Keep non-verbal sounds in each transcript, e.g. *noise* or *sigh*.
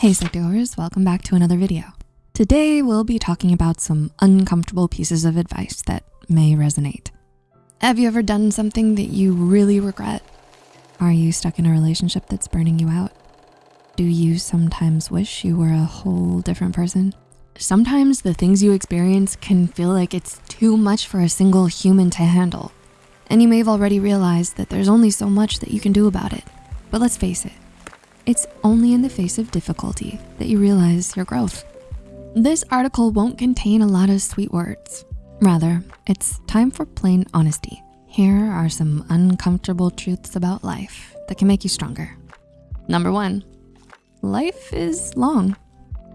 Hey Psych2Goers, welcome back to another video. Today, we'll be talking about some uncomfortable pieces of advice that may resonate. Have you ever done something that you really regret? Are you stuck in a relationship that's burning you out? Do you sometimes wish you were a whole different person? Sometimes the things you experience can feel like it's too much for a single human to handle. And you may have already realized that there's only so much that you can do about it. But let's face it, it's only in the face of difficulty that you realize your growth. This article won't contain a lot of sweet words. Rather, it's time for plain honesty. Here are some uncomfortable truths about life that can make you stronger. Number one, life is long.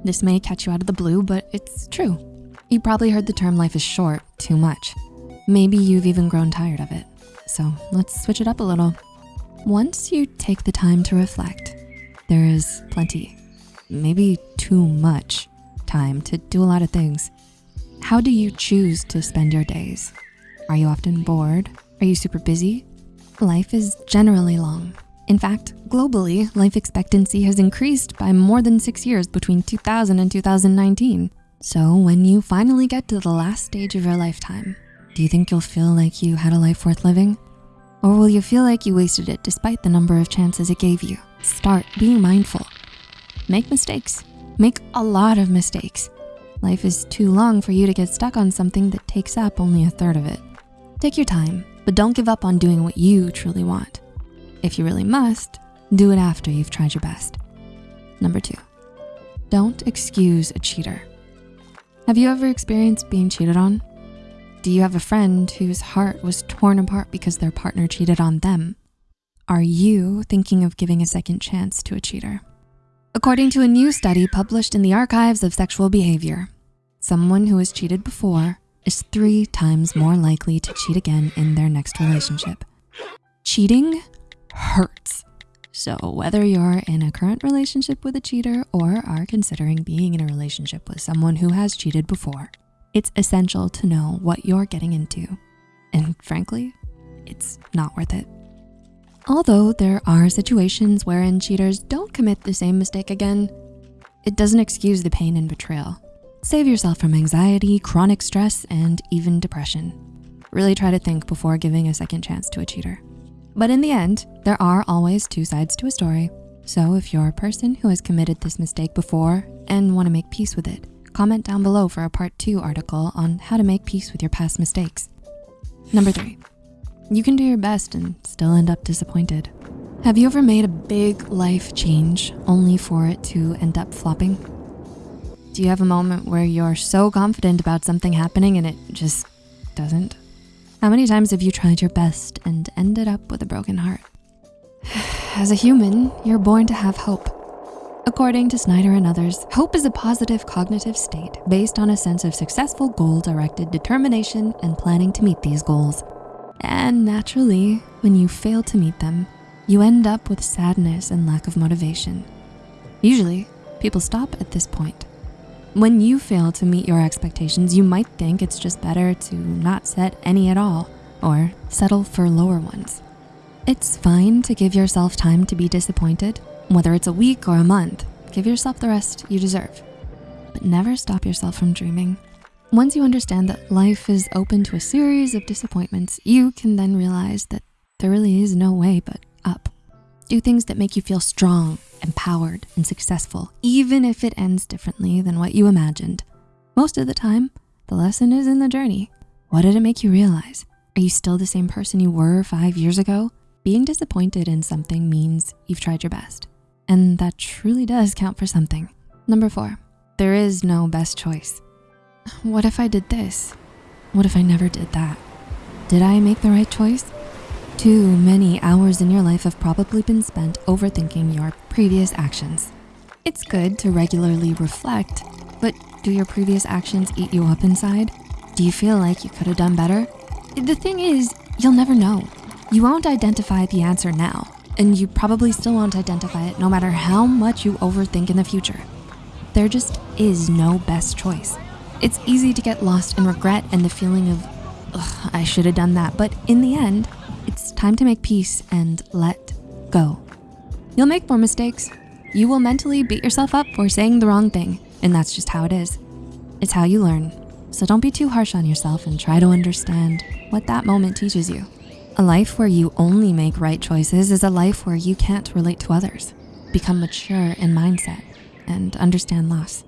This may catch you out of the blue, but it's true. You probably heard the term life is short too much. Maybe you've even grown tired of it. So let's switch it up a little. Once you take the time to reflect, there is plenty, maybe too much time to do a lot of things. How do you choose to spend your days? Are you often bored? Are you super busy? Life is generally long. In fact, globally, life expectancy has increased by more than six years between 2000 and 2019. So when you finally get to the last stage of your lifetime, do you think you'll feel like you had a life worth living? Or will you feel like you wasted it despite the number of chances it gave you? Start being mindful. Make mistakes. Make a lot of mistakes. Life is too long for you to get stuck on something that takes up only a third of it. Take your time, but don't give up on doing what you truly want. If you really must, do it after you've tried your best. Number two, don't excuse a cheater. Have you ever experienced being cheated on? Do you have a friend whose heart was torn apart because their partner cheated on them? Are you thinking of giving a second chance to a cheater? According to a new study published in the Archives of Sexual Behavior, someone who has cheated before is three times more likely to cheat again in their next relationship. Cheating hurts. So whether you're in a current relationship with a cheater or are considering being in a relationship with someone who has cheated before, it's essential to know what you're getting into. And frankly, it's not worth it. Although there are situations wherein cheaters don't commit the same mistake again, it doesn't excuse the pain and betrayal. Save yourself from anxiety, chronic stress, and even depression. Really try to think before giving a second chance to a cheater. But in the end, there are always two sides to a story. So if you're a person who has committed this mistake before and wanna make peace with it, comment down below for a part two article on how to make peace with your past mistakes. Number three, you can do your best and still end up disappointed. Have you ever made a big life change only for it to end up flopping? Do you have a moment where you're so confident about something happening and it just doesn't? How many times have you tried your best and ended up with a broken heart? *sighs* As a human, you're born to have hope. According to Snyder and others, hope is a positive cognitive state based on a sense of successful goal-directed determination and planning to meet these goals. And naturally, when you fail to meet them, you end up with sadness and lack of motivation. Usually, people stop at this point. When you fail to meet your expectations, you might think it's just better to not set any at all or settle for lower ones. It's fine to give yourself time to be disappointed, whether it's a week or a month, give yourself the rest you deserve. But never stop yourself from dreaming. Once you understand that life is open to a series of disappointments, you can then realize that there really is no way but up. Do things that make you feel strong, empowered, and successful, even if it ends differently than what you imagined. Most of the time, the lesson is in the journey. What did it make you realize? Are you still the same person you were five years ago? Being disappointed in something means you've tried your best. And that truly does count for something. Number four, there is no best choice. *sighs* What if I did this? What if I never did that? Did I make the right choice? Too many hours in your life have probably been spent overthinking your previous actions. It's good to regularly reflect, but do your previous actions eat you up inside? Do you feel like you could have done better? The thing is, you'll never know. You won't identify the answer now, and you probably still won't identify it no matter how much you overthink in the future. There just is no best choice. It's easy to get lost in regret and the feeling of, I should have done that. But in the end, it's time to make peace and let go. You'll make more mistakes. you will mentally beat yourself up for saying the wrong thing, and that's just how it is. It's how you learn. So don't be too harsh on yourself and try to understand what that moment teaches you. A life where you only make right choices is a life where you can't relate to others, become mature in mindset, and understand loss.